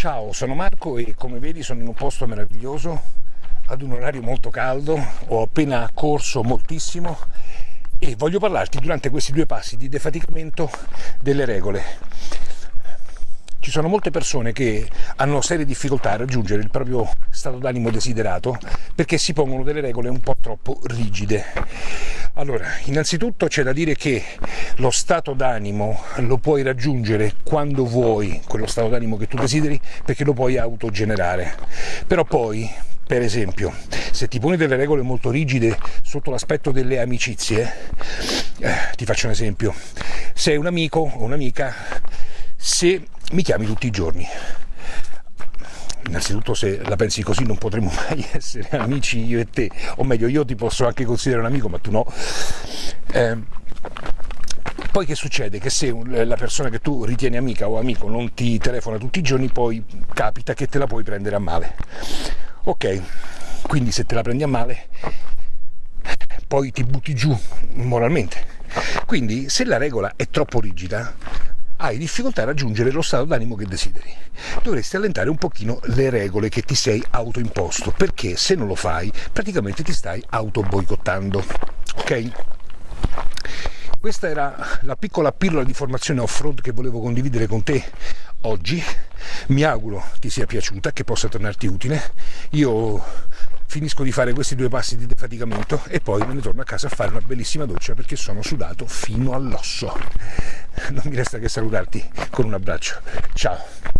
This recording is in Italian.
Ciao, sono Marco e come vedi sono in un posto meraviglioso, ad un orario molto caldo, ho appena corso moltissimo e voglio parlarti durante questi due passi di defaticamento delle regole. Ci sono molte persone che hanno serie difficoltà a raggiungere il proprio stato d'animo desiderato perché si pongono delle regole un po' troppo rigide. Allora, innanzitutto c'è da dire che lo stato d'animo lo puoi raggiungere quando vuoi, quello stato d'animo che tu desideri, perché lo puoi autogenerare. Però poi, per esempio, se ti poni delle regole molto rigide sotto l'aspetto delle amicizie, eh, ti faccio un esempio, sei un amico o un'amica se mi chiami tutti i giorni. Innanzitutto se la pensi così non potremo mai essere amici io e te, o meglio io ti posso anche considerare un amico ma tu no. Eh, poi che succede? Che se la persona che tu ritieni amica o amico non ti telefona tutti i giorni, poi capita che te la puoi prendere a male. Ok, quindi se te la prendi a male, poi ti butti giù moralmente. Quindi se la regola è troppo rigida, hai difficoltà a raggiungere lo stato d'animo che desideri. Dovresti allentare un pochino le regole che ti sei autoimposto, perché se non lo fai praticamente ti stai auto boicottando. Ok? Questa era la piccola pillola di formazione off-road che volevo condividere con te oggi. Mi auguro ti sia piaciuta, che possa tornarti utile. Io finisco di fare questi due passi di defaticamento e poi me ne torno a casa a fare una bellissima doccia perché sono sudato fino all'osso. Non mi resta che salutarti con un abbraccio. Ciao!